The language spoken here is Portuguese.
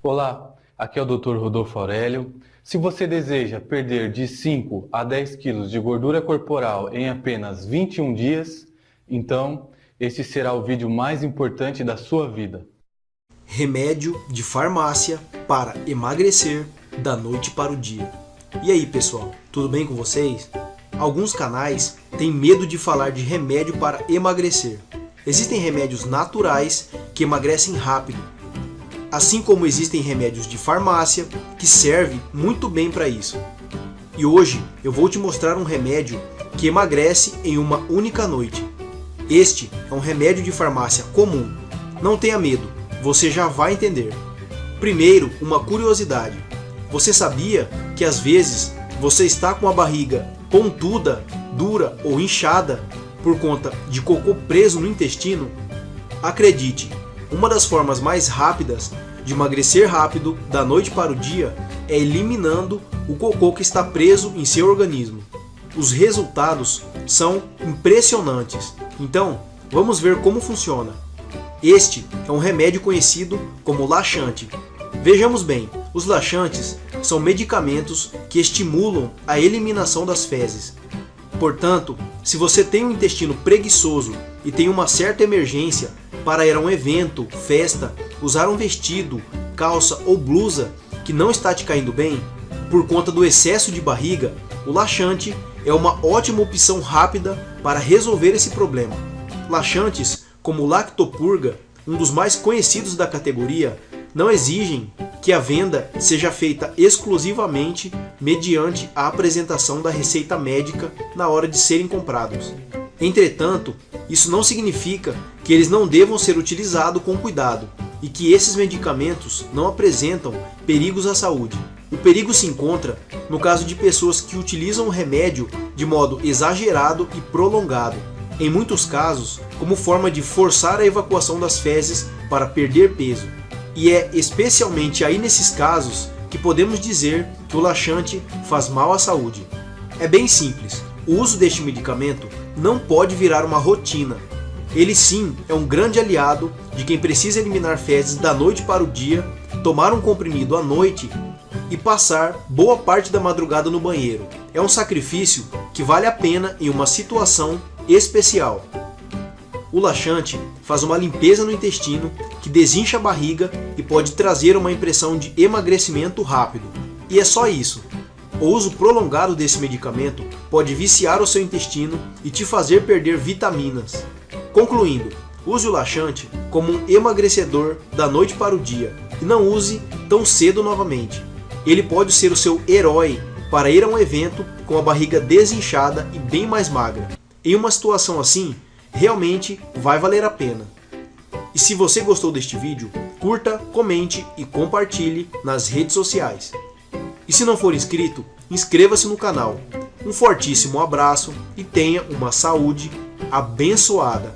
Olá, aqui é o Dr. Rodolfo Aurélio. Se você deseja perder de 5 a 10 quilos de gordura corporal em apenas 21 dias, então este será o vídeo mais importante da sua vida. Remédio de farmácia para emagrecer da noite para o dia. E aí pessoal, tudo bem com vocês? Alguns canais têm medo de falar de remédio para emagrecer. Existem remédios naturais que emagrecem rápido, assim como existem remédios de farmácia que servem muito bem para isso. E hoje eu vou te mostrar um remédio que emagrece em uma única noite. Este é um remédio de farmácia comum. Não tenha medo, você já vai entender. Primeiro, uma curiosidade. Você sabia que às vezes você está com a barriga pontuda, dura ou inchada por conta de cocô preso no intestino? Acredite, uma das formas mais rápidas de emagrecer rápido da noite para o dia é eliminando o cocô que está preso em seu organismo. Os resultados são impressionantes. Então, vamos ver como funciona. Este é um remédio conhecido como laxante. Vejamos bem, os laxantes são medicamentos que estimulam a eliminação das fezes. Portanto, se você tem um intestino preguiçoso e tem uma certa emergência para ir a um evento, festa, usar um vestido, calça ou blusa que não está te caindo bem, por conta do excesso de barriga, o laxante é uma ótima opção rápida para resolver esse problema. Laxantes como Lactopurga, um dos mais conhecidos da categoria, não exigem que a venda seja feita exclusivamente mediante a apresentação da receita médica na hora de serem comprados. Entretanto, isso não significa que eles não devam ser utilizados com cuidado e que esses medicamentos não apresentam perigos à saúde. O perigo se encontra no caso de pessoas que utilizam o remédio de modo exagerado e prolongado, em muitos casos como forma de forçar a evacuação das fezes para perder peso. E é especialmente aí nesses casos que podemos dizer que o laxante faz mal à saúde. É bem simples, o uso deste medicamento não pode virar uma rotina. Ele sim é um grande aliado de quem precisa eliminar fezes da noite para o dia, tomar um comprimido à noite e passar boa parte da madrugada no banheiro. É um sacrifício que vale a pena em uma situação especial. O laxante faz uma limpeza no intestino que desincha a barriga e pode trazer uma impressão de emagrecimento rápido. E é só isso. O uso prolongado desse medicamento pode viciar o seu intestino e te fazer perder vitaminas. Concluindo, use o laxante como um emagrecedor da noite para o dia e não use tão cedo novamente. Ele pode ser o seu herói para ir a um evento com a barriga desinchada e bem mais magra. Em uma situação assim, realmente vai valer a pena. E se você gostou deste vídeo, curta, comente e compartilhe nas redes sociais. E se não for inscrito, inscreva-se no canal. Um fortíssimo abraço e tenha uma saúde abençoada.